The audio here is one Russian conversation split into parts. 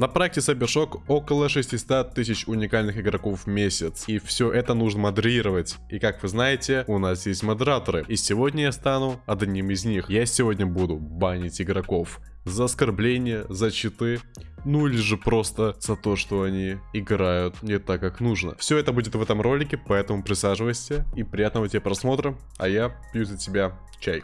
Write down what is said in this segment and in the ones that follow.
На проекте Cybershock около 600 тысяч уникальных игроков в месяц. И все это нужно модерировать. И как вы знаете, у нас есть модераторы. И сегодня я стану одним из них. Я сегодня буду банить игроков за оскорбление, за читы, ну или же просто за то, что они играют не так, как нужно. Все это будет в этом ролике, поэтому присаживайся и приятного тебе просмотра, а я пью за тебя чай.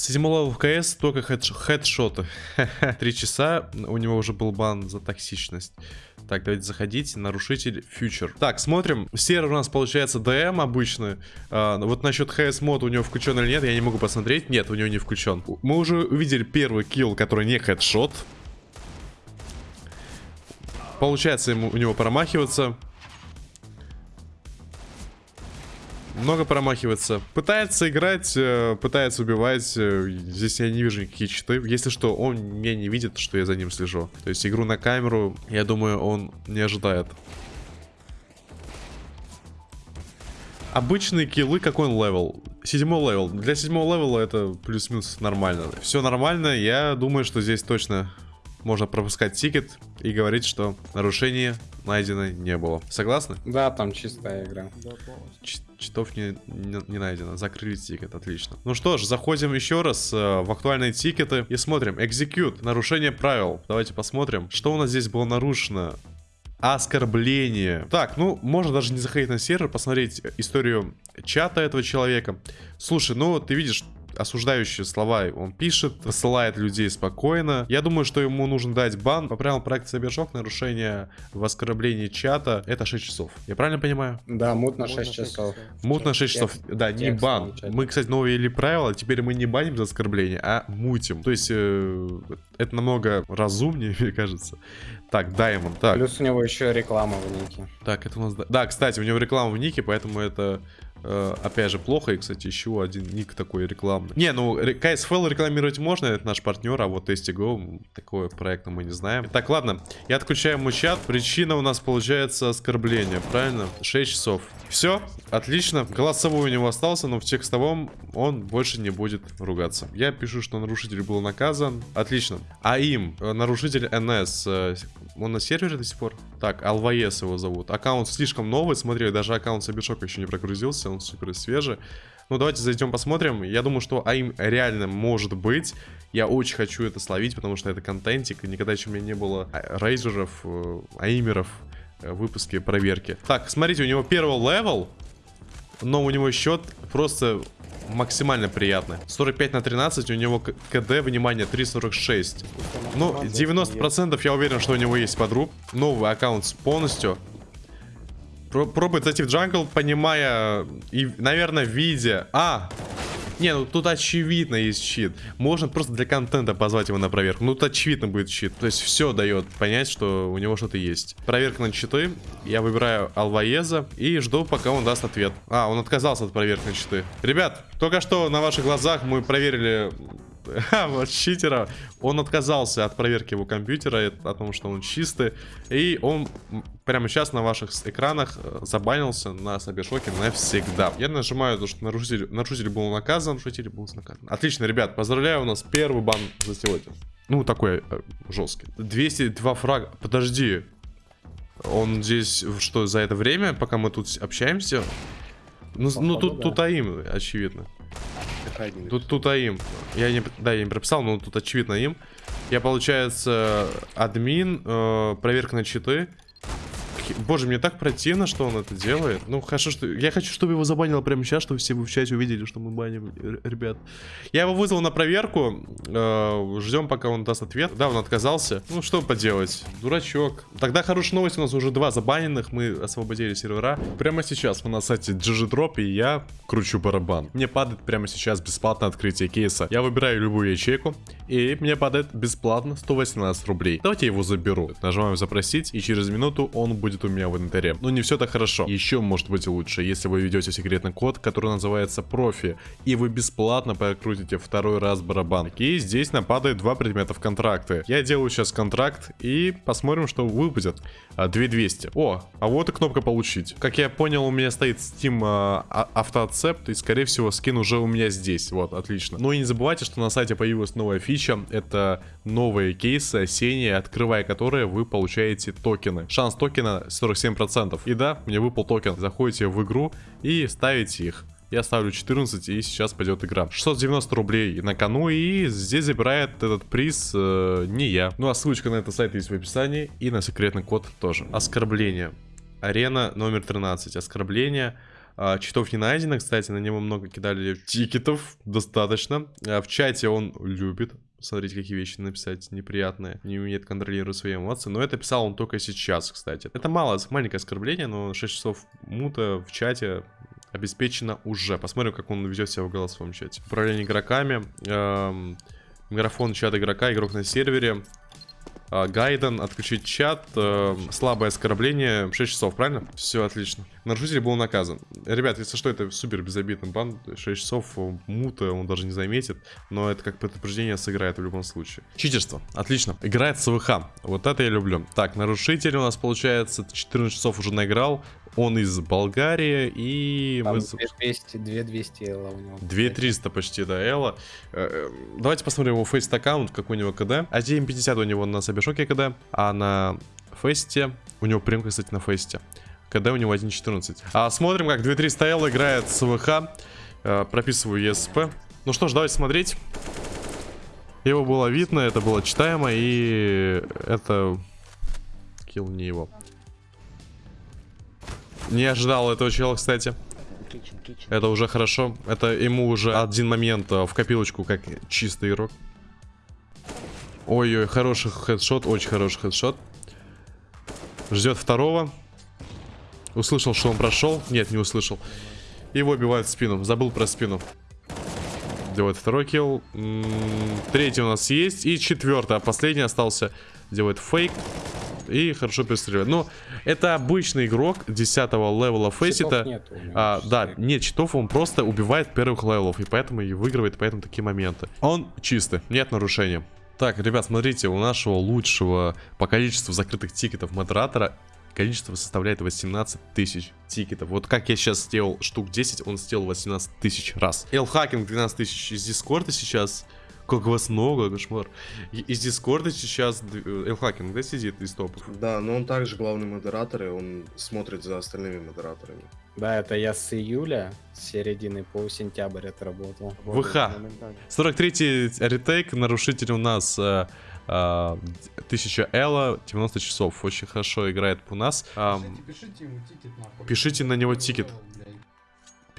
Седьмого в КС только хедш хедшоты. Три часа, у него уже был бан за токсичность. Так, давайте заходить. Нарушитель фьючер. Так, смотрим. Сервер у нас получается ДМ обычный. А, вот насчет ХС мод у него включен или нет, я не могу посмотреть. Нет, у него не включен. Мы уже увидели первый килл, который не хедшот. Получается ему, у него промахиваться. Много промахивается. Пытается играть, э, пытается убивать. Э, здесь я не вижу никаких читы. Если что, он меня не видит, что я за ним слежу. То есть игру на камеру, я думаю, он не ожидает. Обычные киллы, какой он level? Седьмой level. Для седьмого level а это плюс-минус нормально. Все нормально, я думаю, что здесь точно можно пропускать ticket и говорить, что нарушение найдено не было. Согласны? Да, там чистая игра. Да, читов не, не, не найдено. Закрыли тикет, отлично. Ну что ж, заходим еще раз э, в актуальные тикеты и смотрим. Execute, нарушение правил. Давайте посмотрим, что у нас здесь было нарушено. Оскорбление. Так, ну, можно даже не заходить на сервер, посмотреть историю чата этого человека. Слушай, ну, ты видишь, осуждающие слова он пишет, посылает людей спокойно. Я думаю, что ему нужно дать бан по правилам проекта Cybershock, нарушение в оскорблении чата, это 6 часов. Я правильно понимаю? Да, мут на 6 часов. Мут на 6 часов, да, не бан. Мы, кстати, новые или правила, теперь мы не баним за оскорбление, а мутим. То есть, э, это намного разумнее, мне кажется. Так, Даймон, так. Плюс у него еще реклама в нике. Так, это у нас... Да, кстати, у него реклама в нике, поэтому это Э, опять же, плохо. И, кстати, еще один ник такой рекламный. Не, ну, KSFL рекламировать можно, это наш партнер, а вот STGO, такое проекта мы не знаем. Так, ладно, я отключаю мой чат. Причина у нас получается оскорбление, правильно? 6 часов. Все, отлично. Голосовой у него остался, но в текстовом он больше не будет ругаться. Я пишу, что нарушитель был наказан. Отлично. А им, э, нарушитель НС, э, он на сервере до сих пор? Так, Алваес его зовут. Аккаунт слишком новый, смотри, даже аккаунт Сабишока еще не прогрузился, он супер свежий. Ну, давайте зайдем посмотрим. Я думаю, что АИМ реально может быть. Я очень хочу это словить, потому что это контентик. Никогда еще у меня не было рейджеров, э, аимеров э, выпуске проверки. Так, смотрите, у него первый level, но у него счет просто максимально приятно. 45 на 13, у него КД, внимание, 3.46. Ну, 90% я уверен, что у него есть подруб. Новый аккаунт полностью. Пробует зайти в jungle, понимая и, наверное, видя... А! Не, ну тут очевидно есть чит. Можно просто для контента позвать его на проверку. Ну тут очевидно будет чит. То есть все дает понять, что у него что-то есть. Проверка на читы. Я выбираю Алваеза и жду, пока он даст ответ. А, он отказался от проверки на щиты. Ребят, только что на ваших глазах мы проверили вот читера. Он отказался от проверки его компьютера, о том, что он чистый. И он прямо сейчас на ваших экранах э, забанился на Сабершоке навсегда. Я нажимаю то, что нарушитель, нарушитель был наказан, нарушитель был наказан. Отлично, ребят, поздравляю, у нас первый бан за сегодня. Ну, такой э, жесткий. 202 фрага. Подожди. Он здесь, что, за это время, пока мы тут общаемся? Ну, ну тут, да. тут АИМ, очевидно. Тут, тут АИМ. Я не, да, я не прописал, но тут очевидно им. Я, получается, админ, э, проверка на читы. Боже, мне так противно, что он это делает. Ну, хорошо, что... Я хочу, чтобы его забанило прямо сейчас, чтобы все в чате увидели, что мы баним, ребят. Я его вызвал на проверку. Э, ждем, пока он даст ответ. Да, он отказался. Ну, что поделать. Дурачок. Тогда хорошая новость. У нас уже два забаненных. Мы освободили сервера. Прямо сейчас мы на сайте GG Drop, и я кручу барабан. Мне падает прямо сейчас бесплатно открытие кейса. Я выбираю любую ячейку, и мне падает бесплатно 118 рублей. Давайте я его заберу. Нажимаем запросить, и через минуту он будет будет у меня в инвентаре. Но не все так хорошо. Еще может быть лучше, если вы ведете секретный код, который называется профи, и вы бесплатно прокрутите второй раз барабан. И здесь мне падает два предмета в контракты. Я делаю сейчас контракт и посмотрим, что выпадет. 2200. О, а вот и кнопка получить. Как я понял, у меня стоит Steam а, а, auto accept, и скорее всего скин уже у меня здесь. Вот, отлично. Ну и не забывайте, что на сайте появилась новая фича. Это новые кейсы осенние, открывая которые вы получаете токены. Шанс токена 47%. И да, мне выпал токен. Заходите в игру и ставите их. Я ставлю 14 и сейчас пойдет игра. 690 рублей на кону и здесь забирает этот приз э, не я. Ну а ссылочка на этот сайт есть в описании и на секретный код тоже. Оскорбление. Арена номер 13. Оскорбление. А, читов не найдено, кстати, на него много кидали тикетов, достаточно. А, в чате он любит Смотрите, какие вещи написать неприятные. Не умеет контролировать свои эмоции. Но это писал он только сейчас, кстати. Это мало, маленькое оскорбление, но 6 часов мута в чате обеспечено уже. Посмотрим, как он ведет себя в голосовом чате. Управление игроками. Эм, микрофон чат игрока, игрок на сервере. Э, Гайден, отключить чат, э, слабое оскорбление, 6 часов, правильно? Все отлично. Нарушитель был наказан. Ребят, если что, это супер безобидный бан, 6 часов э, мута он даже не заметит, но это как предупреждение сыграет в любом случае. Читерство, отлично. Играет СВХ, вот это я люблю. Так, нарушитель у нас получается 14 часов уже наиграл, он из Болгарии и... Там мы... 2200, 2200 элла у него. 2300 почти, да, Элла. Э, э, Давайте посмотрим его фейст аккаунт, какой у него КД. 1.50 у него на Сабершоке КД, а на фейсте... У него прямка, кстати, на фейсте. КД у него 1.14. А смотрим, как 2300 Л играет с ВХ. Э, прописываю ESP. Ну что ж, давайте смотреть. Его было видно, это было читаемо, и это... Килл не его. Не ожидал этого чела, кстати. Это уже хорошо. Это ему уже один момент э, в копилочку, как чистый игрок. Ой-ой, хороший хедшот, очень хороший хедшот. Ждет второго. Услышал, что он прошел. Нет, не услышал. Его убивают в спину. Забыл про спину. Делает второй килл. М -м третий у нас есть. И четвертый. А последний остался. Делает фейк. И хорошо перестреливает. Но это обычный игрок 10 level а Faceit а. А, да, нет читов, он просто убивает первых level ов. И поэтому и выигрывает, поэтому такие моменты. Он чистый, нет нарушения. Так, ребят, смотрите, у нашего лучшего по количеству закрытых ticket ов модератора количество составляет 18 тысяч ticket ов. Вот как я сейчас сделал штук 10, он сделал 18 тысяч раз. Элхакинг 12 тысяч из Дискорда сейчас как вас много, кошмар. Из Дискорда сейчас Элхакинг, да, сидит из топов? Да, но он также главный модератор, и он смотрит за остальными модераторами. Да, это я с июля, с середины по сентябрь отработал. ВХ. 43-й ретейк, нарушитель у нас... Э, 1000 Элла, 90 часов. Очень хорошо играет у нас. Пишите, ему тикет, нахуй. Пишите на него тикет.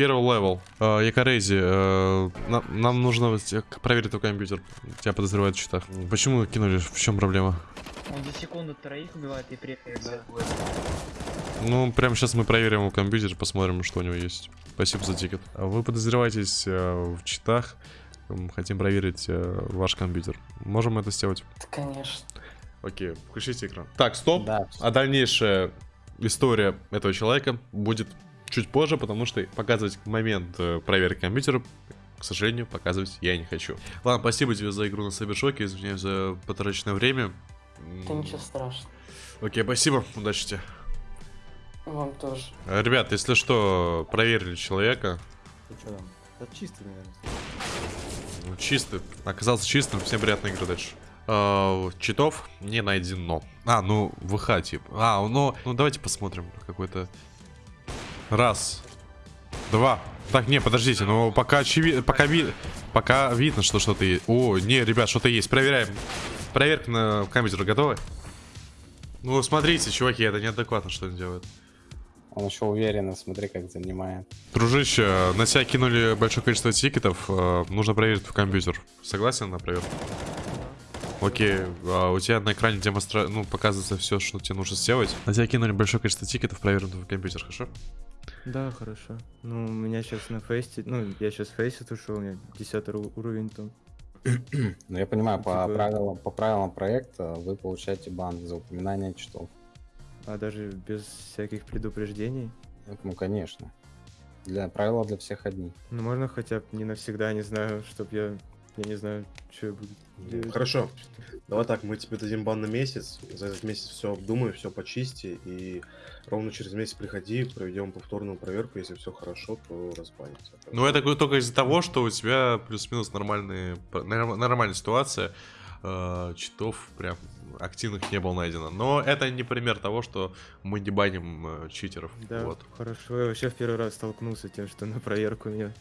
Первый level. Э, Якорези, э, нам, нам нужно проверить твой компьютер. Тебя подозревают в читах. Почему кинули? В чем проблема? Он за секунду троих убивает и приехает. Ну, прямо сейчас мы проверим его компьютер, посмотрим, что у него есть. Спасибо за ticket. Вы подозреваетесь э, в читах. Хотим проверить э, ваш компьютер. Можем это сделать? Конечно. Окей, включите экран. Так, стоп. Да. А дальнейшая история этого человека будет чуть позже, потому что показывать момент э, проверки компьютера, к сожалению, показывать я не хочу. Ладно, спасибо тебе за игру на Сайбершоке, извиняюсь за потраченное время. Да ничего страшного. Окей, спасибо, удачи тебе. Вам тоже. Э, ребят, если что, проверили человека. Ты что там? Это чистый, наверное. Ну, чистый. Оказался чистым, всем приятной игры дальше. Uh, читов не найдено. А, ну, ВХ типа. А, ну, ну давайте посмотрим какой-то Раз. Два. Так, не, подождите, ну пока очевидно, пока, ви... пока видно, что что-то есть. О, не, ребят, что-то есть. Проверяем. Проверка на компьютер готовы? Ну, смотрите, чуваки, это неадекватно, что он делает. Он еще уверенно, смотри, как занимает. Дружище, на тебя кинули большое количество тикетов. Э, нужно проверить в компьютер. Согласен на проверку? Окей, а у тебя на экране демонстра... ну, показывается все, что тебе нужно сделать. На тебя кинули большое количество тикетов, проверим твой компьютер, хорошо? Да, хорошо. Ну, у меня сейчас на фейсте, ну, я сейчас фейсит ушел, у меня 10 уровень там. Ну, я понимаю, по Типа- правилам, по правилам проекта вы получаете бан за упоминание читов. а даже без всяких предупреждений. Ну, конечно. Для правила для всех одни. Ну, можно хотя бы не навсегда, не знаю, чтоб я... Я не знаю, что я буду делать. Хорошо. Давай так, мы тебе дадим бан на месяц. За этот месяц все обдумай, все почисти. И ровно через месяц приходи, проведем повторную проверку. Если все хорошо, то разбанится. Ну, это только из-за того, что у тебя плюс-минус нормальные, норм- нормальная ситуация. э, читов прям активных не было найдено. Но это не пример того, что мы не баним э, читеров. Да, Вот. хорошо. Я вообще в первый раз столкнулся с тем, что на проверку меня...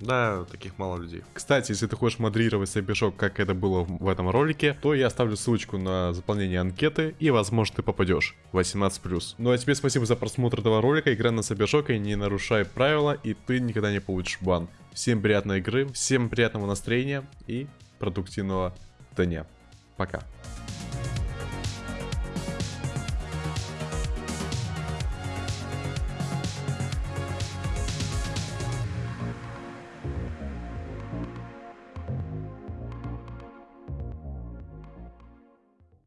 Да, таких мало людей. Кстати, если ты хочешь модерировать Сайбишок, как это было в этом ролике, то я оставлю ссылочку на заполнение анкеты, и, возможно, ты попадешь. 18+. Ну а тебе спасибо за просмотр этого ролика, играй на Сайбишоке, не нарушай правила, и ты никогда не получишь бан. Всем приятной игры, всем приятного настроения и продуктивного дня. Пока.